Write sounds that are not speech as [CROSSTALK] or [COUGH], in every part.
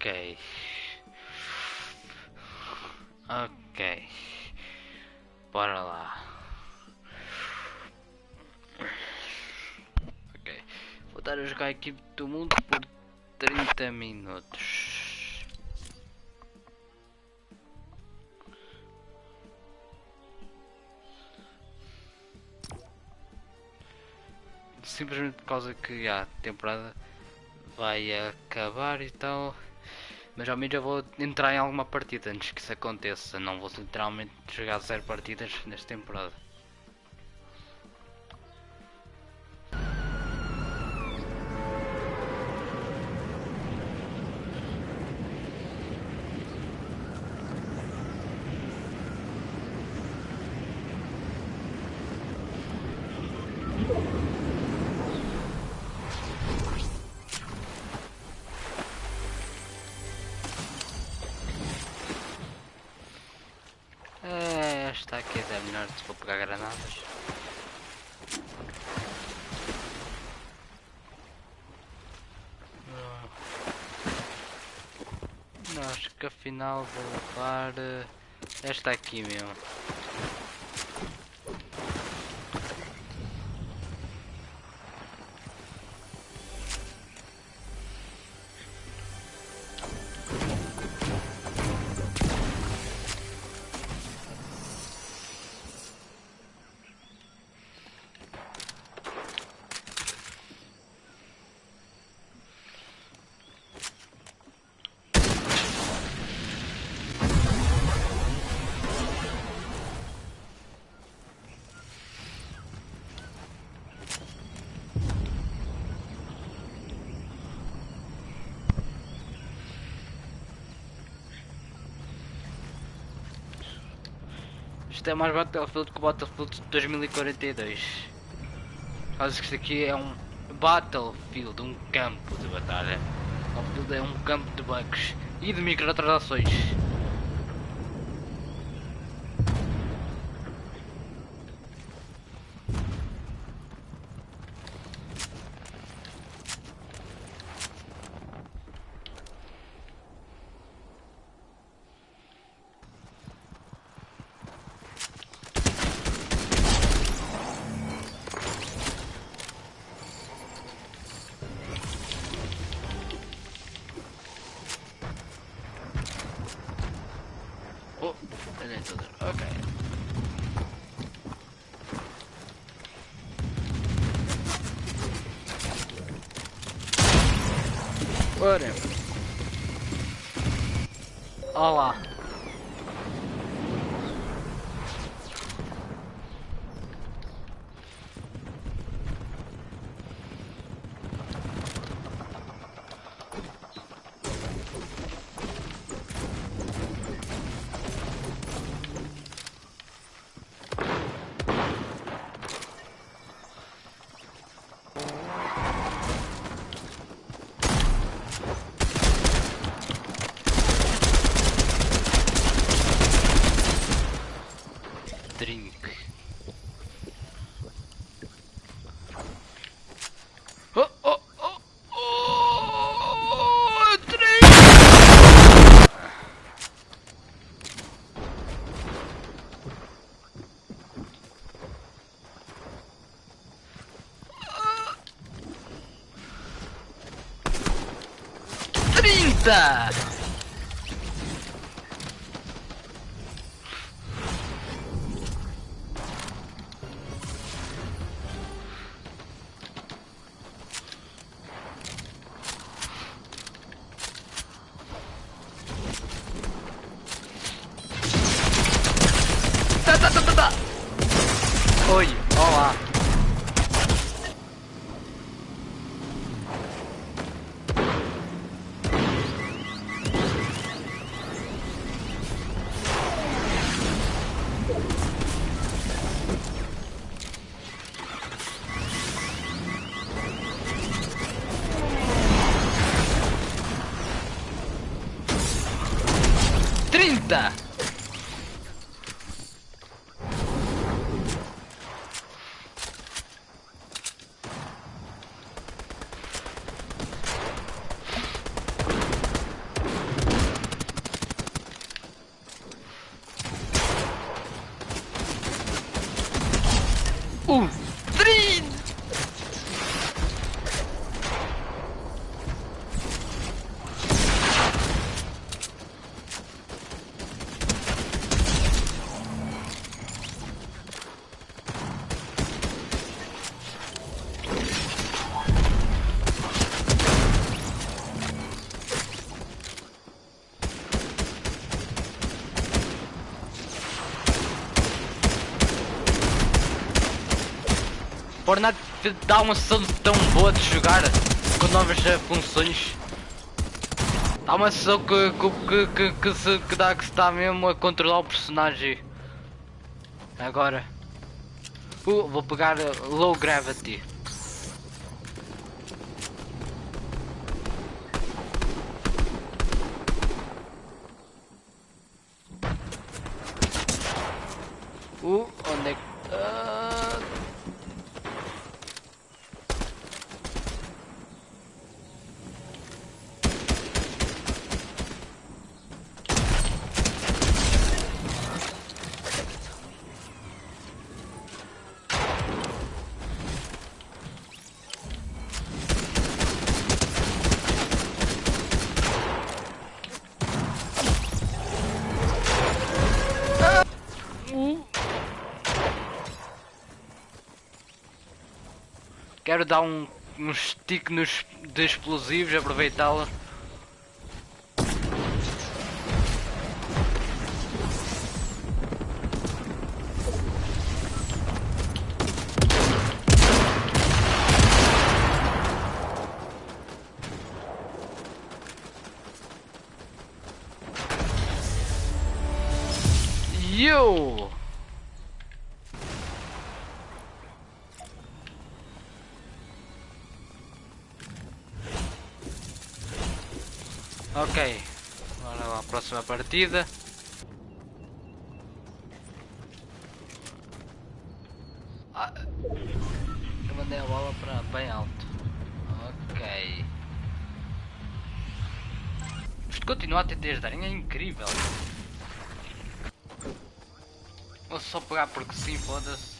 Ok. Ok. Bora lá. Ok. Vou estar a jogar a equipe do mundo por 30 minutos. Simplesmente por causa que já, a temporada vai acabar e tal. Mas ao menos eu vou entrar em alguma partida antes que isso aconteça. Não vou literalmente jogar zero partidas nesta temporada. Afinal vou levar eh, esta aqui mesmo. Isto é mais Battlefield que o Battlefield de 2042. Caso que isto aqui é um Battlefield, um campo de batalha. Battlefield é um campo de bugs e de microtransações. Whatever. Olha lá. Drink. Oh, oh, oh, oh, drink! Trinta! Tá, tá, tá, tá, tá. Oi, olá. Trinta! Fortnite dá uma sensação tão boa de jogar com novas funções. Dá uma sensação que, que, que, que, se, que dá que se está mesmo a controlar o personagem. Agora. Uh, vou pegar Low Gravity. Uh, Dar um, um stick nos, de explosivos, aproveitá-la. Partida. Ah, eu mandei a bola para bem alto. Ok. Isto continua a ter desde é incrível. Vou só pegar porque sim, foda-se.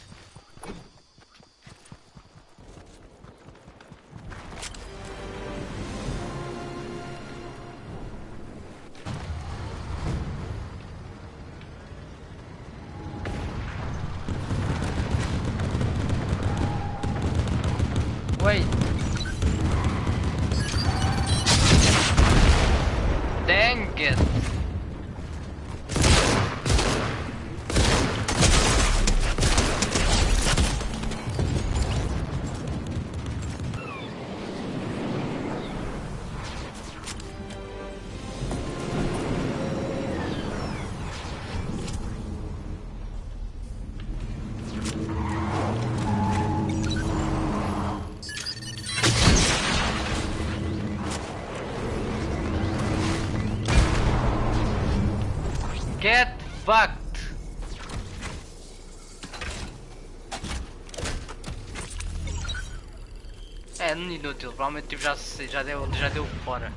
Provavelmente tipo, já, já, deu, já deu fora.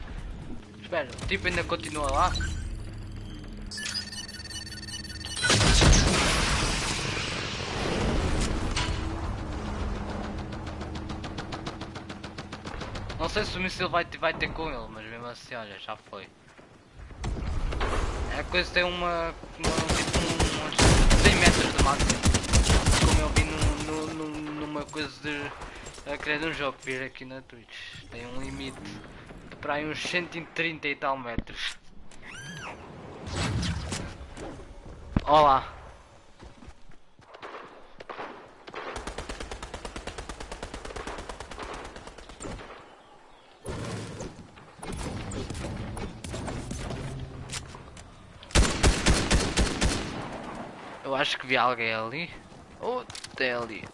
Espera, o tipo ainda continua lá? Não sei se o míssil vai, vai ter com ele, mas mesmo assim, olha, já foi. A coisa tem uma. uma tipo um, uns 100 metros de máximo. Como eu vi num- num- num- numa coisa de. A criar um jogo que vi aqui na Twitch. Tem um limite de para aí uns 130 e tal metros. Olá. Eu acho que vi alguém ali. Oh, tem ali.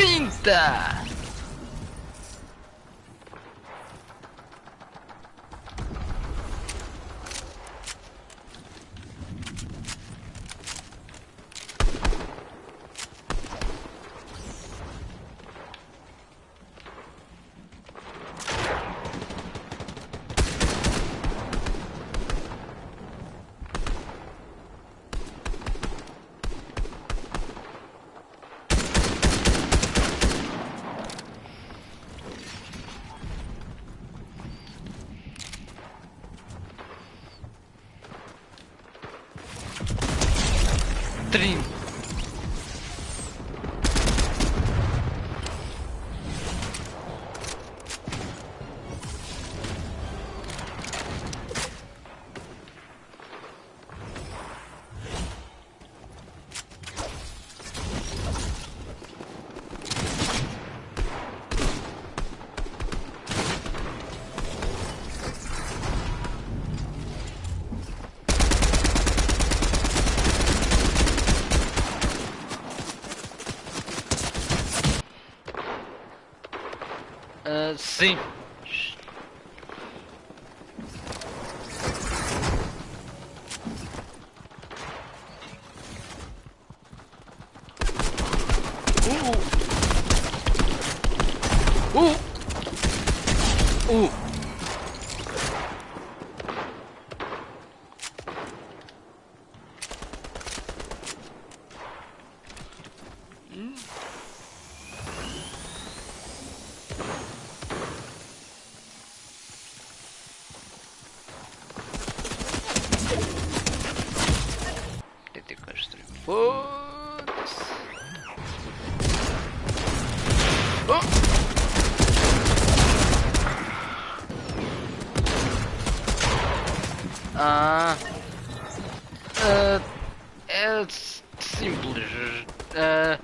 Oh, 30! 30. Ah, sim. Uh! Uh! Uh! Tentei construir. Foda-se. Oh! Ah. Ah, é s- simples. Ah,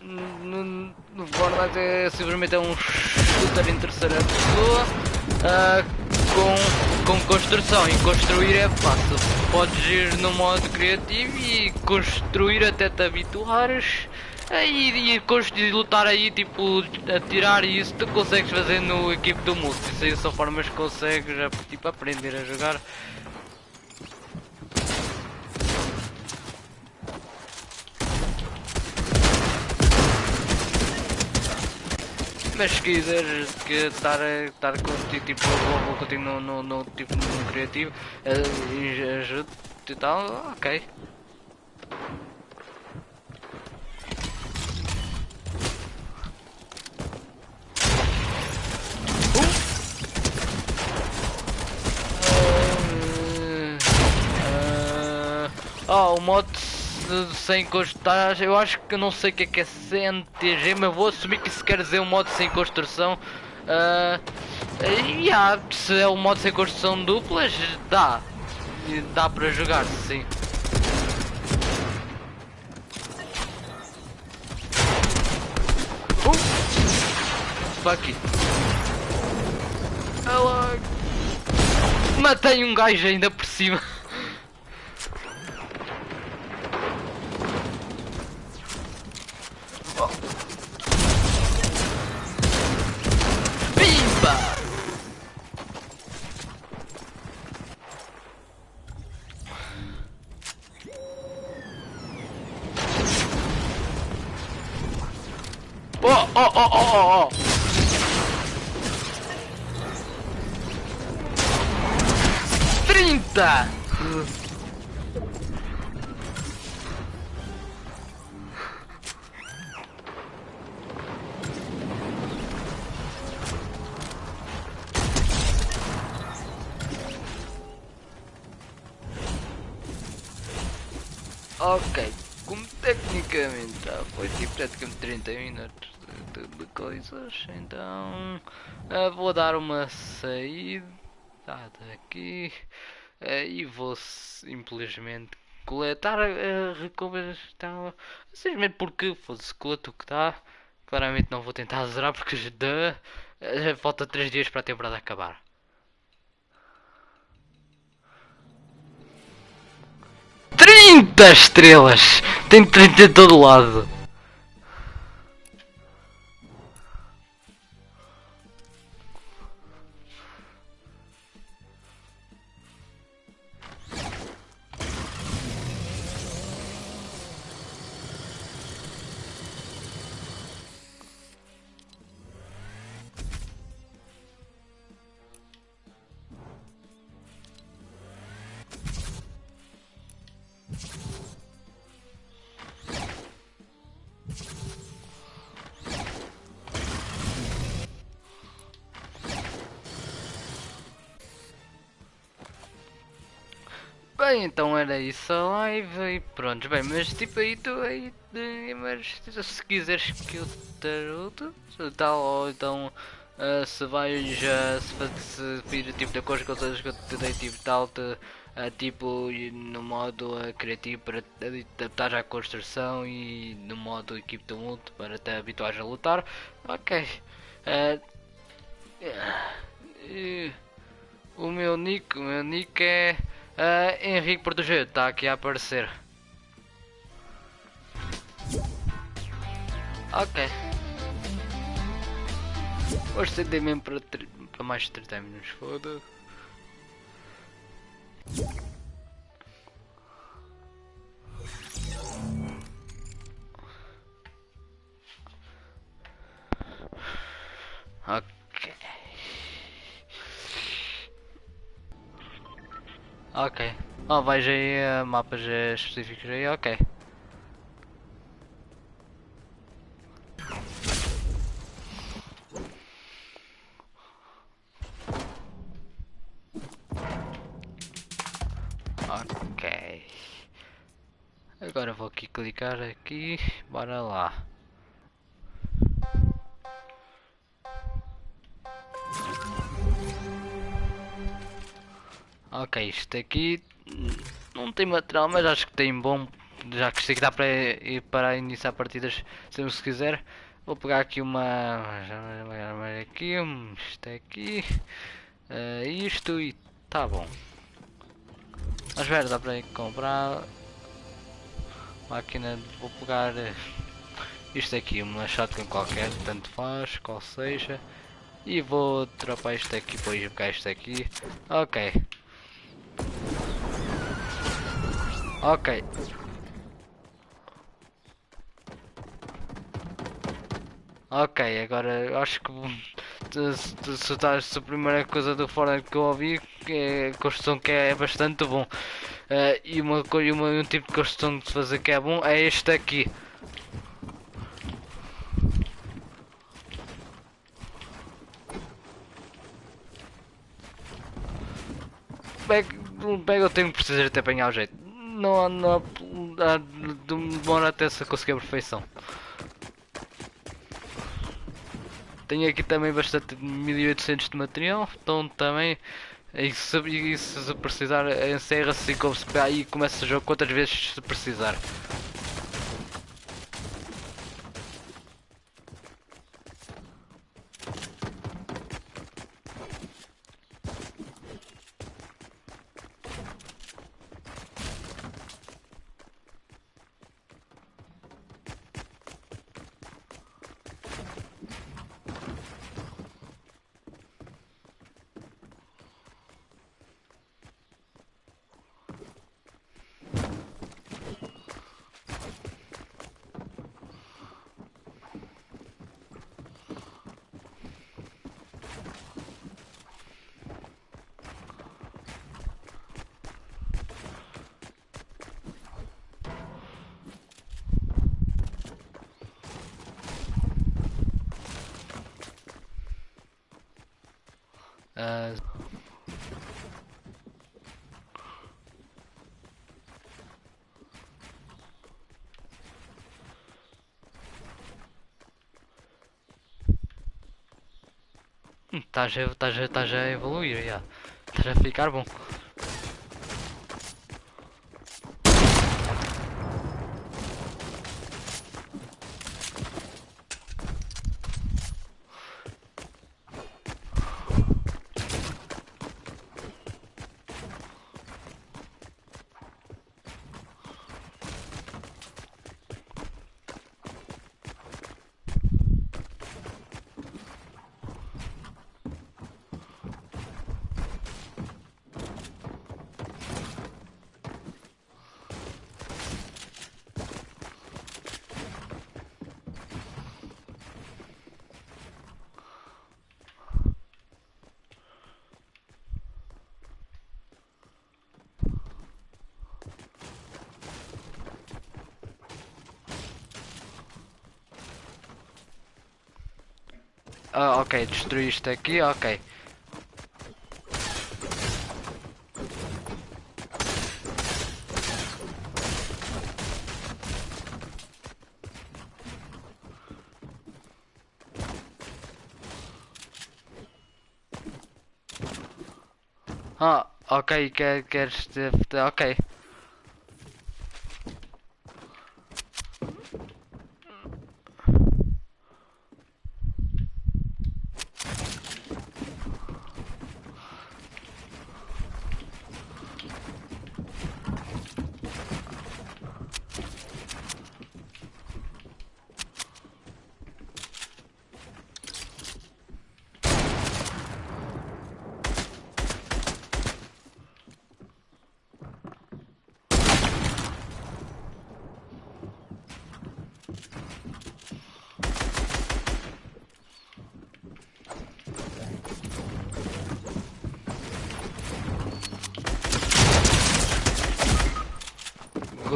no, no Fortnite é simplesmente é um shooter em terceira pessoa ah, com, com construção e construir fácil. Podes ir no modo criativo e construir até te habituares aí e, lutar aí tipo atirar e isso tu consegues fazer no equipe do multi. Isso aí são formas que consegues tipo aprender a jogar. Mas se quiseres que estar a- estar contigo, tipo, vou, contigo no, no, no, tipo, no criativo, eh, e ajude e tal, ok. Uh, ah, o modo se- sem construir, eu acho que não sei o que é que é CNTG, mas vou assumir que isso quer dizer um modo sem construção. Ah, e há, se é o modo sem construção duplas, dá. Dá para jogar, sim. Uh! Fuck it. Ela... Matei um gajo ainda por cima. [LAUGHS] Pimba! Oh, oh, oh, oh, oh, oh. Trinta! Praticamente 30 minutos de, de- de coisas, então ah, vou dar uma saída daqui ah, e vou simplesmente coletar a recompensas então, simplesmente porque fosse coleto o que dá. Claramente não vou tentar zerar porque já falta 3 dias para a temporada acabar. Trinta estrelas! Tem 30 em todo lado. Então era isso a live e pronto, bem, mas tipo aí tu aí, mas se quiseres que eu ajude, tal, ou então uh, se vais, uh, se, vir tipo de coisas que eu te dei, tipo tal, te, uh, tipo no modo criativo para te adaptar à construção e no modo equipe de luto para te habituar a lutar, ok. o meu nick, o meu nick é... Uh, Henrique Proteger está aqui a aparecer. Ok. Hoje estender mesmo para, para mais de 30 minutos, foda Ok. Ok. Oh, vais aí a mapas específicos aí, ok. Ok. Agora vou aqui clicar aqui, bora lá. Ok, isto aqui não tem material, mas acho que tem bom. Já que isto aqui dá para ir para iniciar partidas se se quiser. Vou pegar aqui uma. aqui, isto aqui. Uh, isto e tá bom. Mas ver, dá para comprar. Máquina, vou pegar eh, isto aqui, uma shotgun qualquer, tanto faz, qual seja. E vou dropar isto aqui, depois pegar isto aqui. Ok. Ok. Ok, agora acho que se, a primeira coisa do Fortnite que eu ouvi é construção que é bastante bom. Uh, e uma, e uma, um tipo de construção de fazer que é bom é este aqui. Pega, eu tenho que precisar de apanhar o jeito. Não, não, demora até se conseguir a perfeição. Tenho aqui também bastante 1800 de material, então também e se, e se precisar encerra-se e começa o jogo quantas vezes se precisar. Uh, Estás a, estás a, estás a evoluir, já. Estás a ficar bom. Ah, ok, destruíste aqui, ok. Ah, ok, quer, queres... Ok.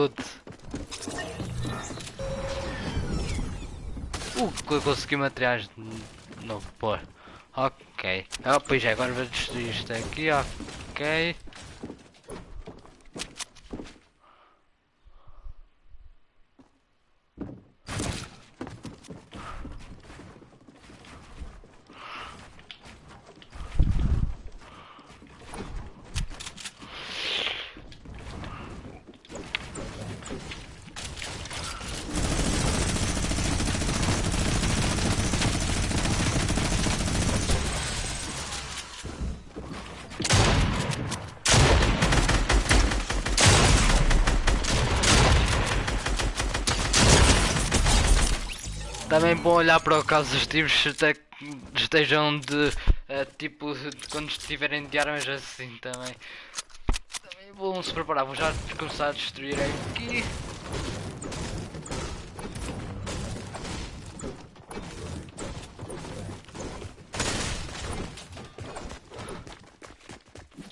Good. Uh, consegui materiais no pôr. Ok. Ah, pois é, agora vou destruir isto aqui, ok. Também bom olhar para o caso dos tiros estejam de uh, tipo de quando estiverem de armas assim também. Também bom se preparar, vou já começar a destruir aqui.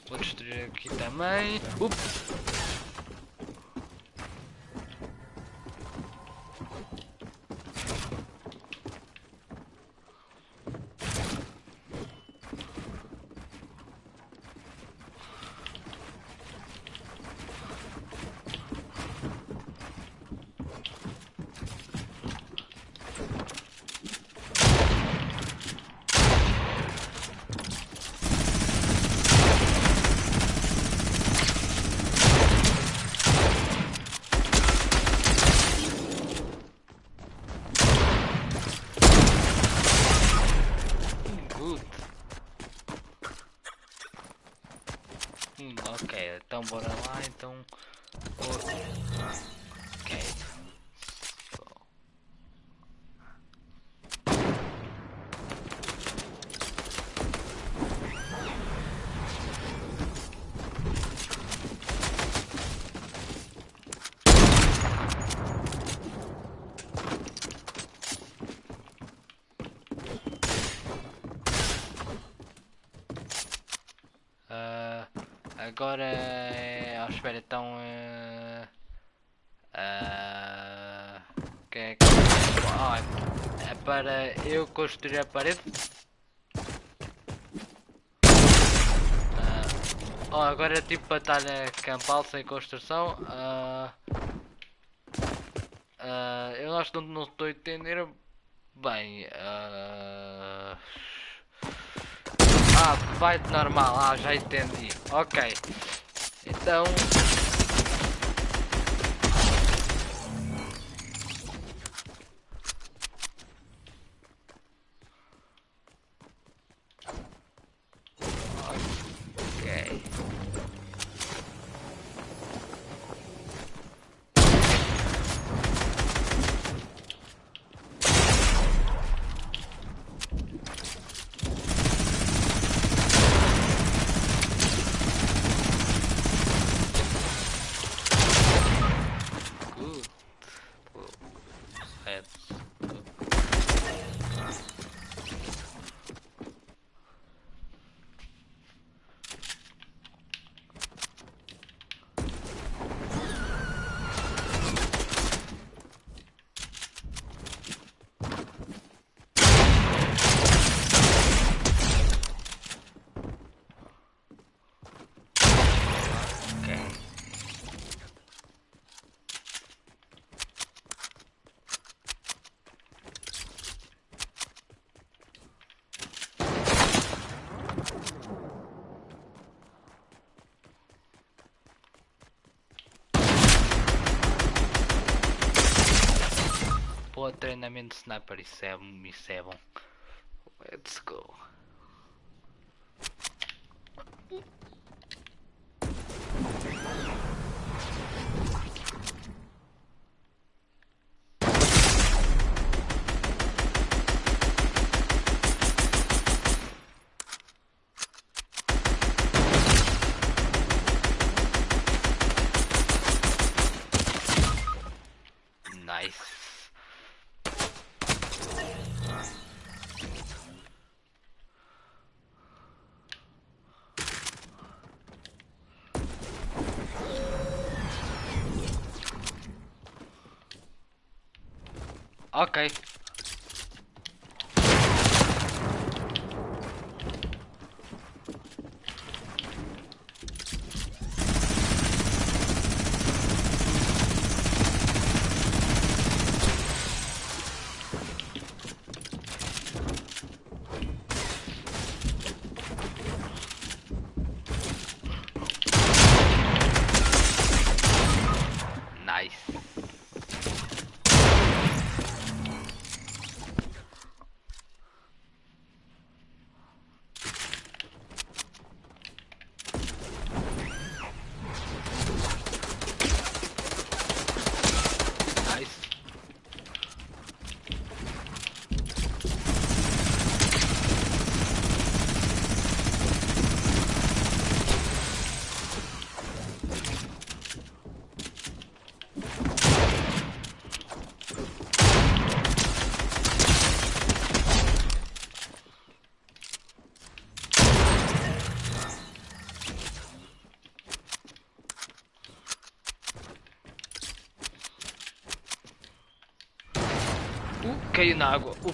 Vou destruir aqui também. Ups! então bora lá, então... Ok. Agora, é... oh, espera, então... Uh, uh, que é, que... Oh, é para eu construir a parede? Uh, oh, agora é tipo batalha campal sem construção. Uh, eu acho que não estou a entender bem. Vai de normal. Ah, já entendi. Ok. Então... treinamento de sniper, isso é, isso é bom. Let's go. Nice. Ok. Nice. Nice. Caiu na água. Uh.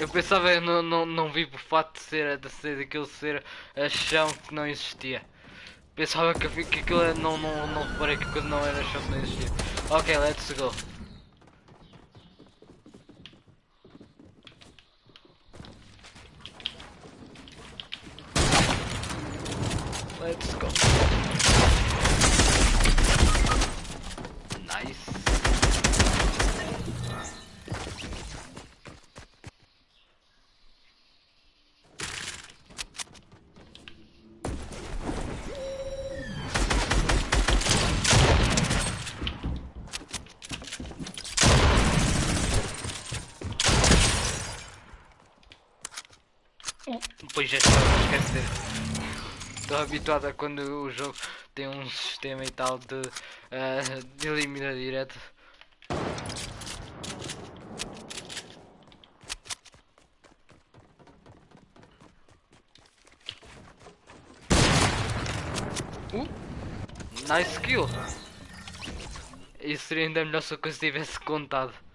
Eu pensava, eu não, não, não vi por fato de ser, de ser daquele ser a chão que não existia. Pensava que, que aquilo não, não, não reparei que não era chão que não existia. Ok, let's go. Let's go. Nice. Pois já estava a esquecer. Estou habituado a quando o jogo tem um sistema e tal de, eh, de eliminar direto. Uh, nice kill. Isso seria ainda melhor se eu tivesse contado.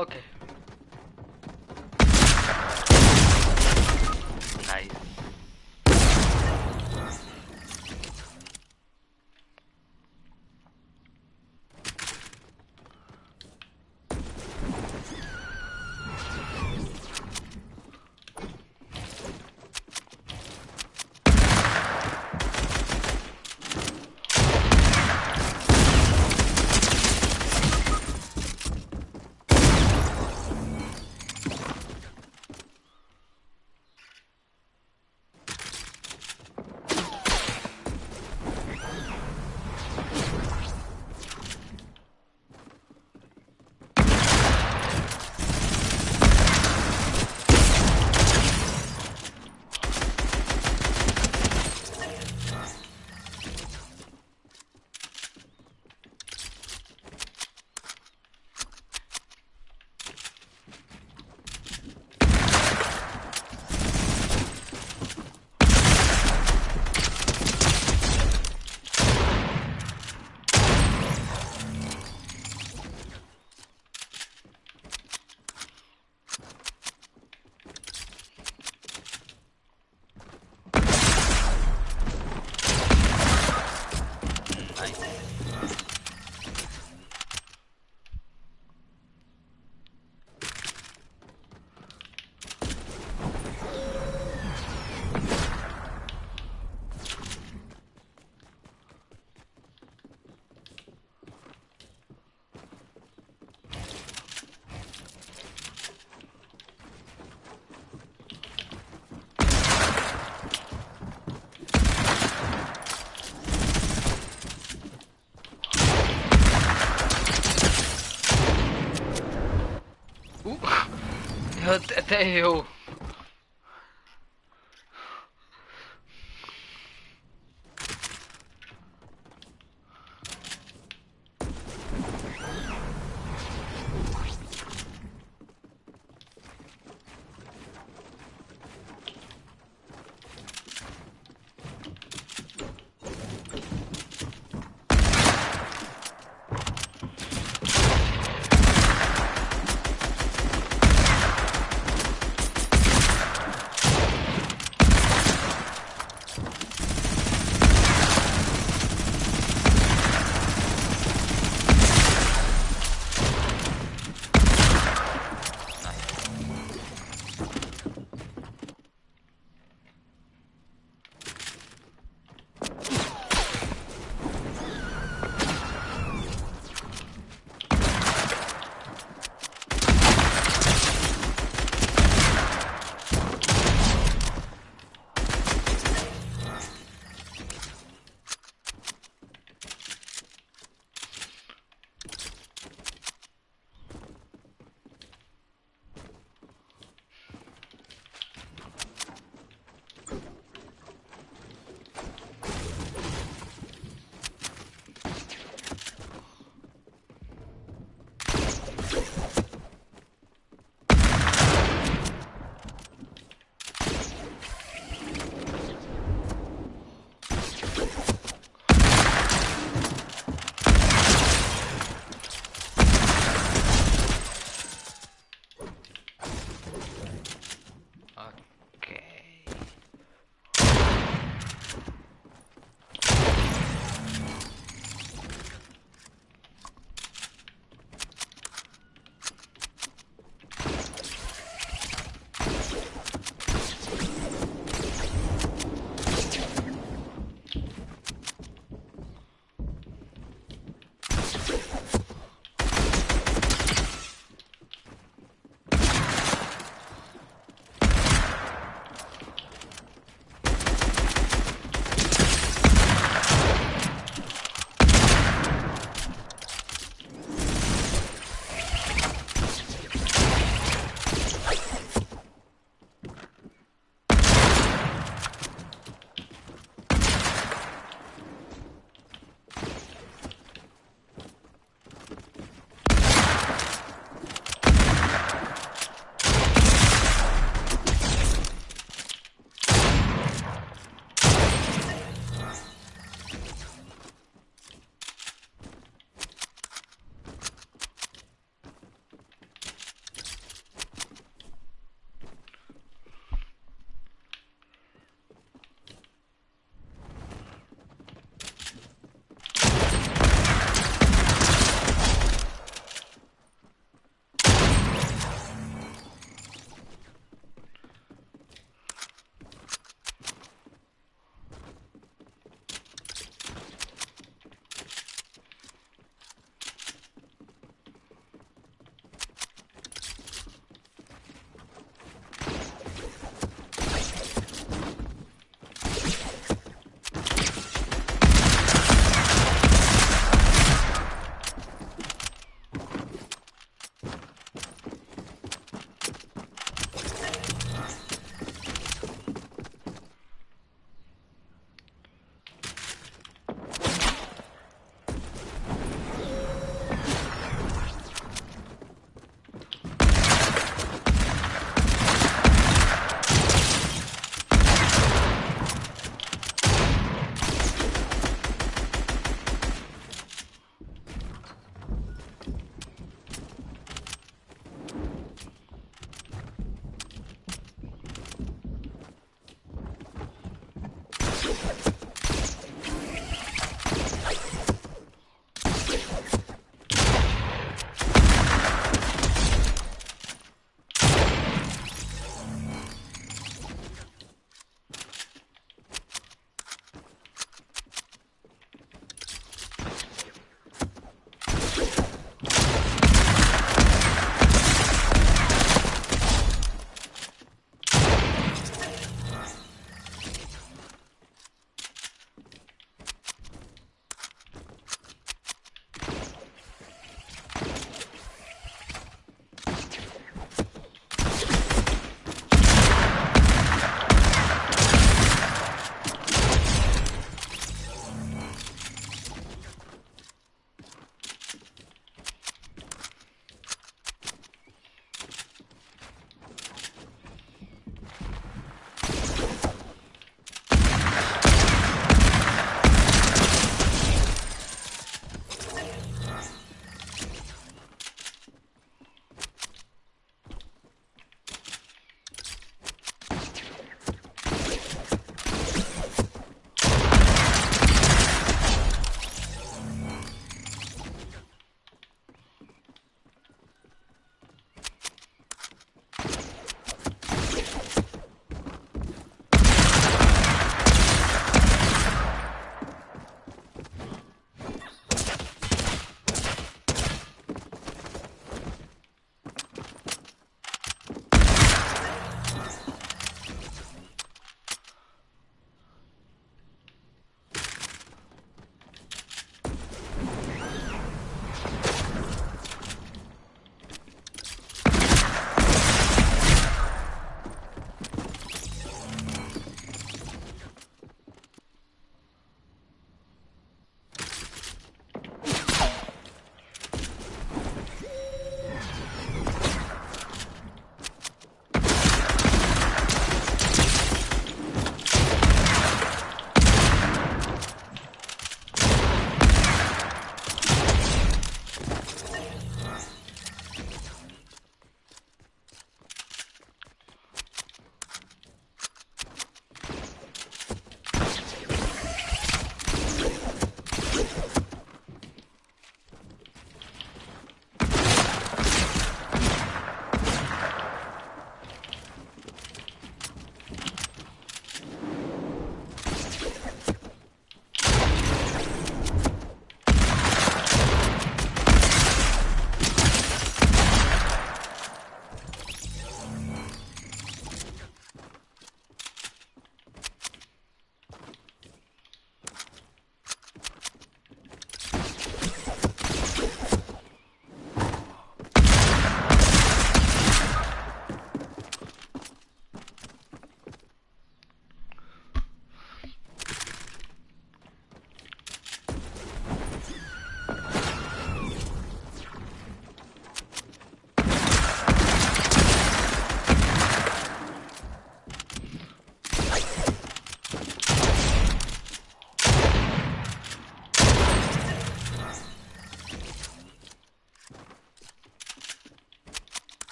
Ok. Até eu.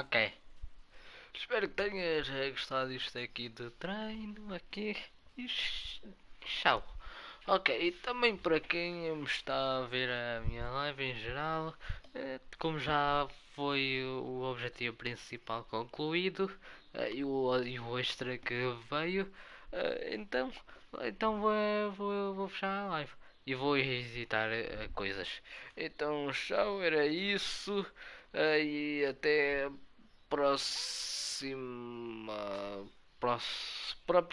Ok. Espero que tenhas eh, gostado disto aqui de treino aqui. E tchau. Ok, e também para quem me está a ver a minha live em geral, eh, como já foi o objetivo principal concluído eh, e o, e o extra que veio, então, então vou, vou, vou fechar a live e vou visitar coisas. Então, tchau, era isso e até próxima.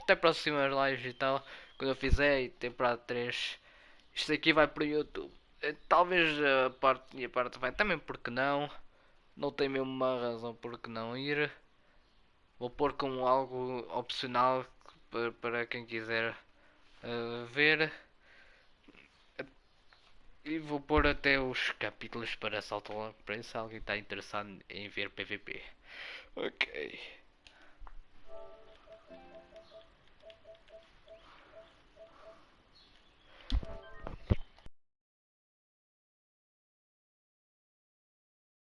até próximas lives e tal. Quando eu fizer temporada 3. Isto aqui vai para o YouTube. Eh, talvez a parte e a parte vai também porque não. Não tem mesmo uma razão porque não ir. Vou pôr como algo opcional para, quem quiser uh, ver. E vou pôr até os capítulos para Salto Long para se alguém está interessado em ver PVP. Ok.